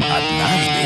Однажды на Луне родился